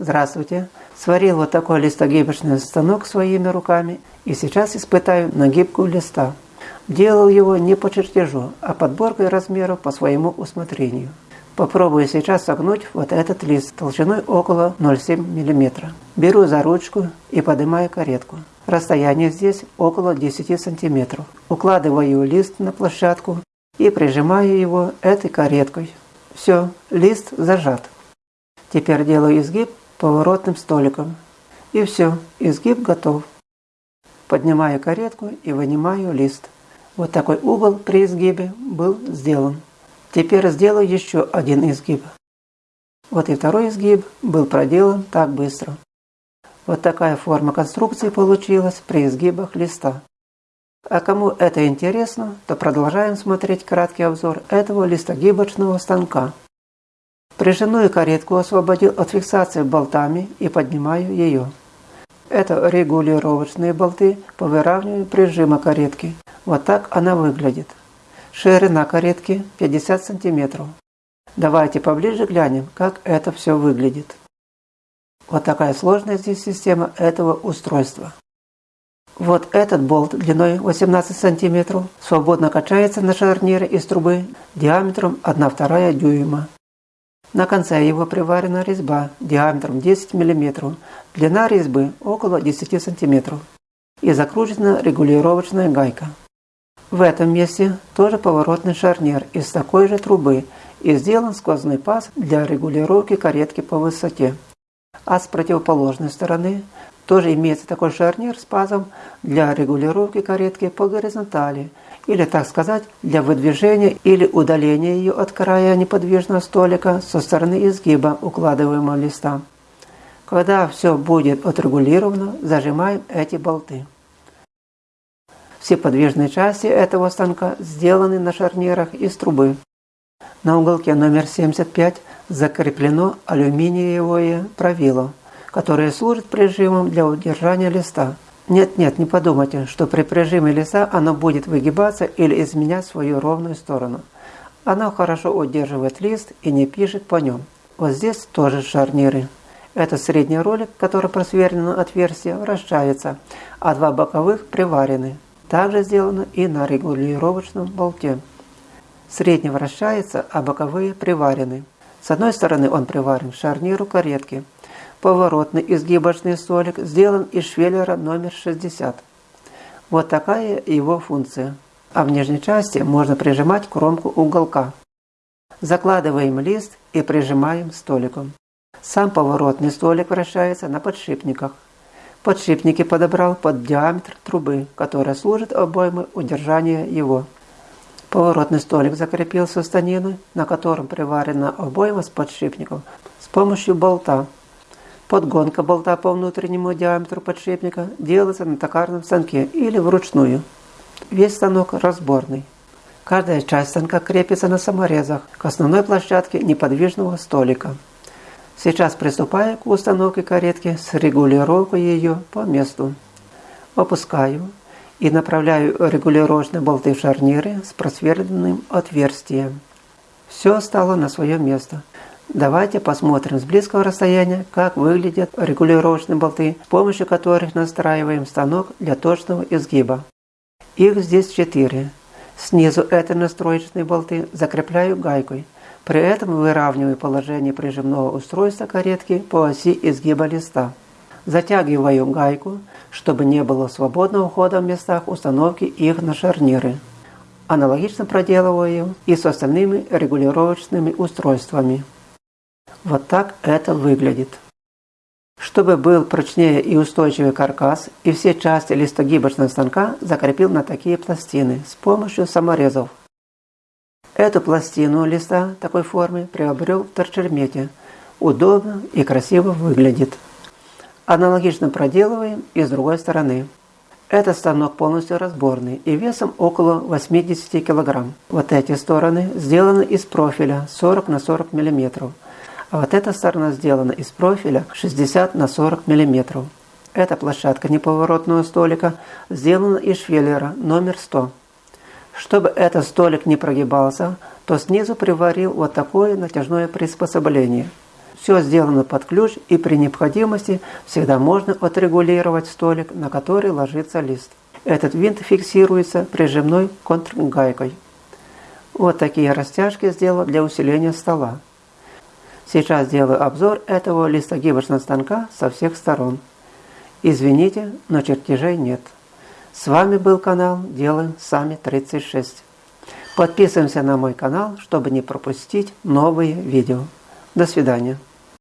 Здравствуйте. Сварил вот такой листогибочный станок своими руками и сейчас испытаю на гибку листа. Делал его не по чертежу, а подборкой размеров по своему усмотрению. Попробую сейчас согнуть вот этот лист толщиной около 0,7 мм. Беру за ручку и поднимаю каретку. Расстояние здесь около 10 см. Укладываю лист на площадку и прижимаю его этой кареткой. Все, лист зажат. Теперь делаю изгиб поворотным столиком. И все, изгиб готов. Поднимаю каретку и вынимаю лист. Вот такой угол при изгибе был сделан. Теперь сделаю еще один изгиб. Вот и второй изгиб был проделан так быстро. Вот такая форма конструкции получилась при изгибах листа. А кому это интересно, то продолжаем смотреть краткий обзор этого листогибочного станка. Прижимную каретку освободил от фиксации болтами и поднимаю ее. Это регулировочные болты по выравниванию прижима каретки. Вот так она выглядит. Ширина каретки 50 сантиметров. Давайте поближе глянем, как это все выглядит. Вот такая сложная здесь система этого устройства. Вот этот болт длиной 18 сантиметров свободно качается на шарнире из трубы диаметром 1,2 дюйма. На конце его приварена резьба диаметром 10 мм, длина резьбы около 10 см и закручена регулировочная гайка. В этом месте тоже поворотный шарнир из такой же трубы и сделан сквозной паз для регулировки каретки по высоте. А с противоположной стороны тоже имеется такой шарнир с пазом для регулировки каретки по горизонтали, или, так сказать, для выдвижения или удаления ее от края неподвижного столика со стороны изгиба укладываемого листа. Когда все будет отрегулировано, зажимаем эти болты. Все подвижные части этого станка сделаны на шарнирах из трубы. На уголке номер 75 закреплено алюминиевое правило, которое служит прижимом для удержания листа. Нет-нет, не подумайте, что при прижиме листа оно будет выгибаться или изменять свою ровную сторону. Оно хорошо удерживает лист и не пишет по нем. Вот здесь тоже шарниры. Это средний ролик, который просверлено отверстие, вращается, а два боковых приварены. Также сделано и на регулировочном болте. Средний вращается, а боковые приварены. С одной стороны он приварен к шарниру каретки. Поворотный изгибочный столик сделан из швеллера номер 60. Вот такая его функция. А в нижней части можно прижимать кромку уголка. Закладываем лист и прижимаем столиком. Сам поворотный столик вращается на подшипниках. Подшипники подобрал под диаметр трубы, которая служит обоймой удержания его. Поворотный столик закрепил со станины, на котором приварена обойма с подшипником, с помощью болта. Подгонка болта по внутреннему диаметру подшипника делается на токарном станке или вручную. Весь станок разборный. Каждая часть станка крепится на саморезах к основной площадке неподвижного столика. Сейчас приступаю к установке каретки с регулировкой ее по месту. Опускаю и направляю регулировочные болты в шарниры с просверленным отверстием. Все стало на свое место. Давайте посмотрим с близкого расстояния, как выглядят регулировочные болты, с помощью которых настраиваем станок для точного изгиба. Их здесь четыре. Снизу этой настроечные болты закрепляю гайкой – при этом выравниваю положение прижимного устройства каретки по оси изгиба листа. Затягиваю гайку, чтобы не было свободного хода в местах установки их на шарниры. Аналогично проделываю и с остальными регулировочными устройствами. Вот так это выглядит. Чтобы был прочнее и устойчивый каркас, и все части листогибочного станка закрепил на такие пластины с помощью саморезов. Эту пластину листа такой формы приобрел в торчермете. Удобно и красиво выглядит. Аналогично проделываем и с другой стороны. Этот станок полностью разборный и весом около 80 кг. Вот эти стороны сделаны из профиля 40 на 40 мм. А вот эта сторона сделана из профиля 60 на 40 мм. Эта площадка неповоротного столика сделана из швеллера номер 100. Чтобы этот столик не прогибался, то снизу приварил вот такое натяжное приспособление. все сделано под ключ и при необходимости всегда можно отрегулировать столик, на который ложится лист. Этот винт фиксируется прижимной контргайкой. Вот такие растяжки сделал для усиления стола. Сейчас сделаю обзор этого листогибочного станка со всех сторон. Извините, но чертежей нет. С вами был канал Делаем Сами 36. Подписываемся на мой канал, чтобы не пропустить новые видео. До свидания.